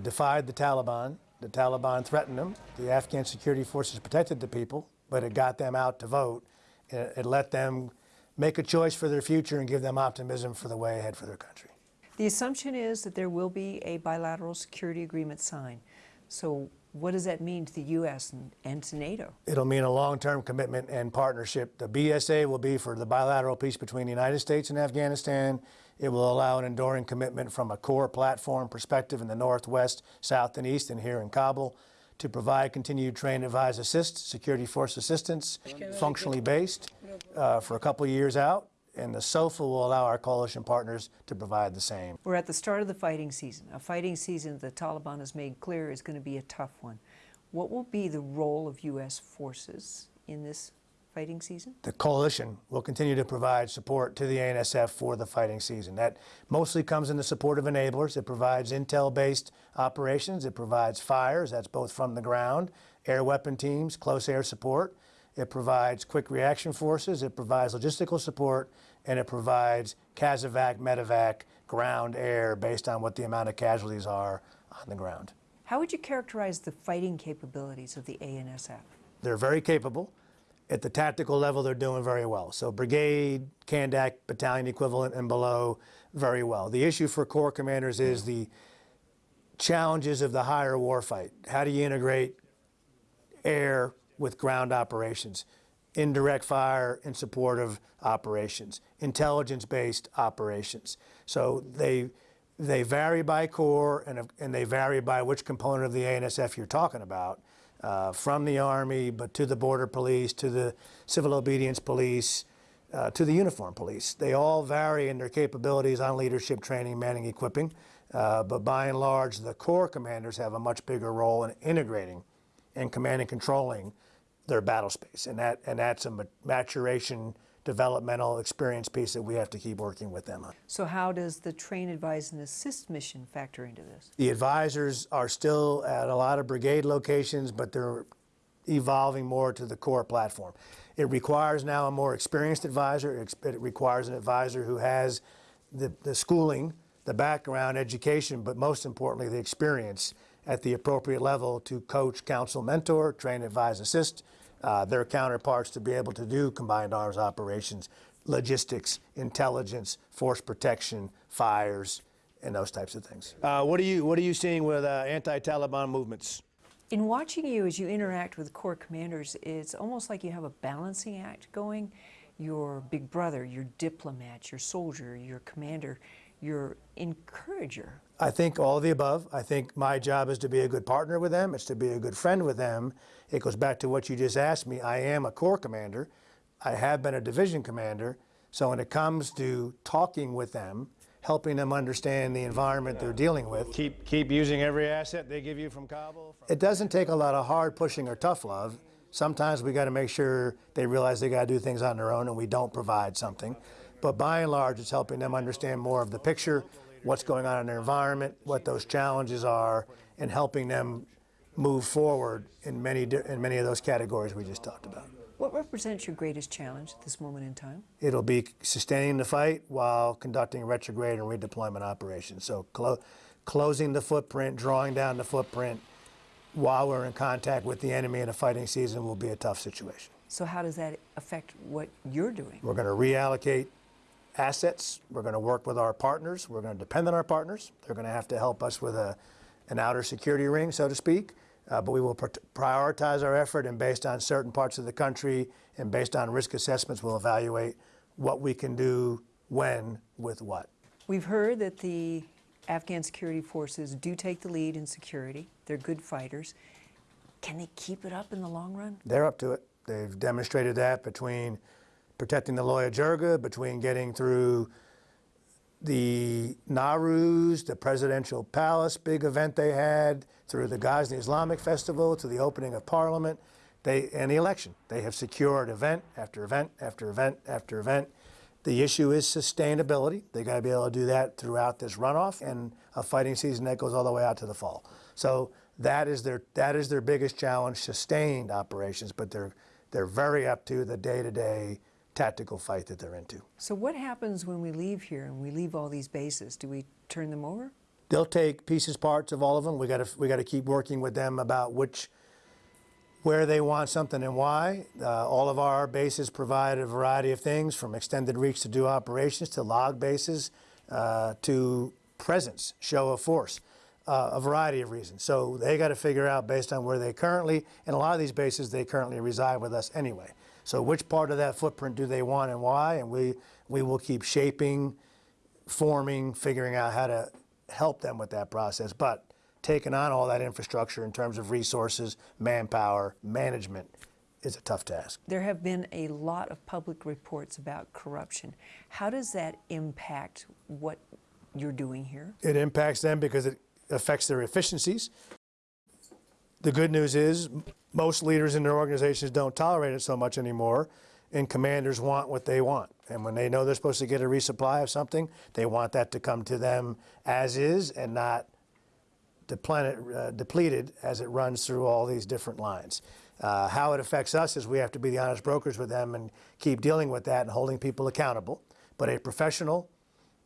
defied the Taliban. The Taliban threatened them. The Afghan security forces protected the people, but it got them out to vote. It, it let them make a choice for their future and give them optimism for the way ahead for their country. The assumption is that there will be a bilateral security agreement signed. So what does that mean to the U.S. and, and to NATO? It'll mean a long-term commitment and partnership. The BSA will be for the bilateral peace between the United States and Afghanistan. It will allow an enduring commitment from a core platform perspective in the Northwest, South, and East, and here in Kabul to provide continued train, advise, assist, security force assistance, functionally based, uh, for a couple years out. And the SOFA will allow our coalition partners to provide the same. We're at the start of the fighting season, a fighting season the Taliban has made clear is going to be a tough one. What will be the role of U.S. forces in this fighting season? The coalition will continue to provide support to the ANSF for the fighting season. That mostly comes in the support of enablers. It provides intel-based operations. It provides fires, that's both from the ground, air weapon teams, close air support. It provides quick reaction forces. It provides logistical support, and it provides CASEVAC, medevac, ground, air, based on what the amount of casualties are on the ground. How would you characterize the fighting capabilities of the ANSF? They're very capable. At the tactical level, they're doing very well. So brigade, Kandak, battalion equivalent and below, very well. The issue for corps commanders is the challenges of the higher warfight. How do you integrate air with ground operations? Indirect fire in support of operations, intelligence-based operations. So they, they vary by corps and, and they vary by which component of the ANSF you're talking about uh, from the Army, but to the Border Police, to the Civil Obedience Police, uh, to the Uniform Police. They all vary in their capabilities on leadership, training, manning, equipping, uh, but by and large, the Corps commanders have a much bigger role in integrating and commanding and controlling their battle space, and, that, and that's a maturation developmental experience piece that we have to keep working with them on. So how does the train, advise, and assist mission factor into this? The advisors are still at a lot of brigade locations, but they're evolving more to the core platform. It requires now a more experienced advisor. It requires an advisor who has the, the schooling, the background, education, but most importantly, the experience at the appropriate level to coach, counsel, mentor, train, advise, assist, uh, their counterparts to be able to do combined arms operations, logistics, intelligence, force protection, fires, and those types of things. Uh, what, are you, what are you seeing with uh, anti-Taliban movements? In watching you as you interact with Corps commanders, it's almost like you have a balancing act going. Your big brother, your diplomat, your soldier, your commander, your encourager. I think all of the above. I think my job is to be a good partner with them. It's to be a good friend with them. It goes back to what you just asked me. I am a Corps commander. I have been a division commander. So when it comes to talking with them, helping them understand the environment yeah. they're dealing with. Keep, keep using every asset they give you from Kabul? From it doesn't take a lot of hard pushing or tough love. Sometimes we got to make sure they realize they got to do things on their own and we don't provide something. But by and large, it's helping them understand more of the picture, what's going on in their environment, what those challenges are, and helping them move forward in many, in many of those categories we just talked about. What represents your greatest challenge at this moment in time? It'll be sustaining the fight while conducting retrograde and redeployment operations. So clo closing the footprint, drawing down the footprint while we're in contact with the enemy in a fighting season will be a tough situation. So how does that affect what you're doing? We're going to reallocate assets. We're going to work with our partners. We're going to depend on our partners. They're going to have to help us with a, an outer security ring, so to speak. Uh, but we will prioritize our effort and based on certain parts of the country and based on risk assessments, we'll evaluate what we can do when with what. We've heard that the Afghan security forces do take the lead in security. They're good fighters. Can they keep it up in the long run? They're up to it. They've demonstrated that between protecting the Loya Jirga, between getting through the Nowruz, the presidential palace big event they had, through the Ghazni Islamic Festival, to the opening of Parliament, they, and the election. They have secured event after event after event after event. The issue is sustainability. They got to be able to do that throughout this runoff and a fighting season that goes all the way out to the fall. So that is their that is their biggest challenge, sustained operations, but they're they're very up to the day-to-day tactical fight that they're into. So what happens when we leave here and we leave all these bases? Do we turn them over? they'll take pieces, parts of all of them. We got to we got to keep working with them about which where they want something and why. Uh, all of our bases provide a variety of things from extended reach to do operations to log bases uh, to presence, show of force, uh, a variety of reasons. So they got to figure out based on where they currently, and a lot of these bases, they currently reside with us anyway. So which part of that footprint do they want and why? And we, we will keep shaping, forming, figuring out how to help them with that process. But taking on all that infrastructure in terms of resources, manpower, management is a tough task. There have been a lot of public reports about corruption. How does that impact what you're doing here? It impacts them because it affects their efficiencies. The good news is most leaders in their organizations don't tolerate it so much anymore, and commanders want what they want. And when they know they're supposed to get a resupply of something, they want that to come to them as is and not depleted, uh, depleted as it runs through all these different lines. Uh, how it affects us is we have to be the honest brokers with them and keep dealing with that and holding people accountable. But a professional,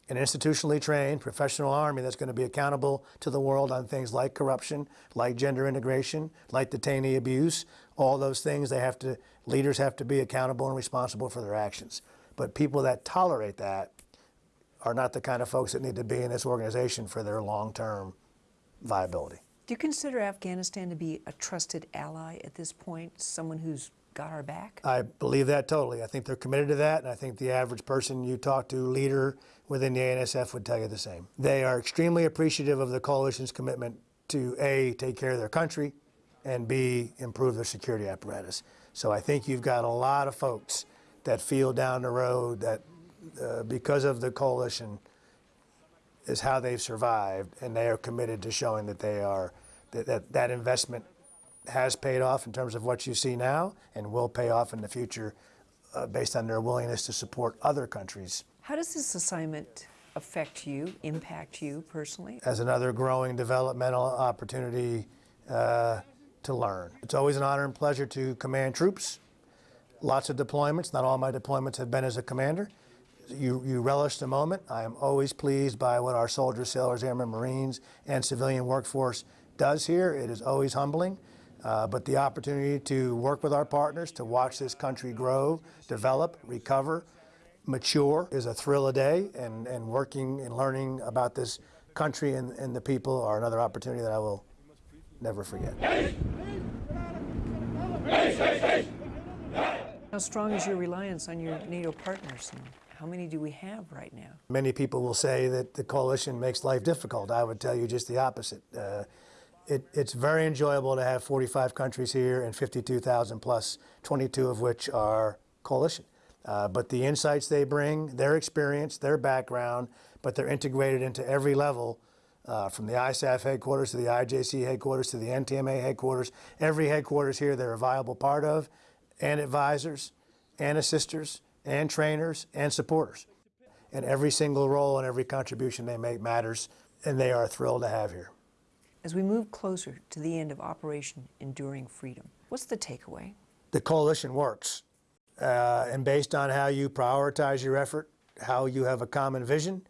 an institutionally trained professional army that's going to be accountable to the world on things like corruption, like gender integration, like detainee abuse, all those things they have to leaders have to be accountable and responsible for their actions. But people that tolerate that are not the kind of folks that need to be in this organization for their long-term viability. Do you consider Afghanistan to be a trusted ally at this point, someone who's got our back? I believe that totally. I think they're committed to that, and I think the average person you talk to, leader within the ANSF, would tell you the same. They are extremely appreciative of the coalition's commitment to A, take care of their country, and B, improve their security apparatus. So I think you've got a lot of folks that feel down the road that uh, because of the coalition, is how they've survived, and they are committed to showing that they are that that, that investment has paid off in terms of what you see now, and will pay off in the future, uh, based on their willingness to support other countries How does this assignment affect you, impact you personally? as another growing developmental opportunity uh, to learn. It's always an honor and pleasure to command troops. Lots of deployments. Not all my deployments have been as a commander. You, you relish the moment. I am always pleased by what our soldiers, sailors, airmen, Marines, and civilian workforce does here. It is always humbling. Uh, but the opportunity to work with our partners, to watch this country grow, develop, recover, mature is a thrill a day, and, and working and learning about this country and, and the people are another opportunity that I will never forget. How strong is your reliance on your NATO partners, and how many do we have right now? Many people will say that the coalition makes life difficult. I would tell you just the opposite. Uh, it, it's very enjoyable to have 45 countries here and 52,000 plus, 22 of which are coalition. Uh, but the insights they bring, their experience, their background, but they're integrated into every level, uh, from the ISAF headquarters to the IJC headquarters to the NTMA headquarters. Every headquarters here they're a viable part of, and advisors, and assisters, and trainers, and supporters. And every single role and every contribution they make matters, and they are thrilled to have here. As we move closer to the end of Operation Enduring Freedom, what's the takeaway? the coalition works. Uh, and based on how you prioritize your effort, how you have a common vision,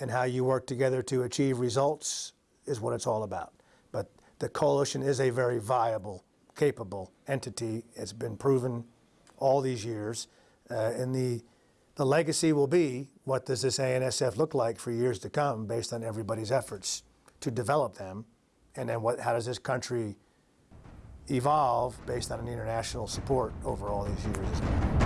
and how you work together to achieve results is what it's all about. But the coalition is a very viable, capable entity. It's been proven all these years. Uh, and the, the legacy will be what does this ANSF look like for years to come based on everybody's efforts to develop them? And then what, how does this country evolve based on an international support over all these years.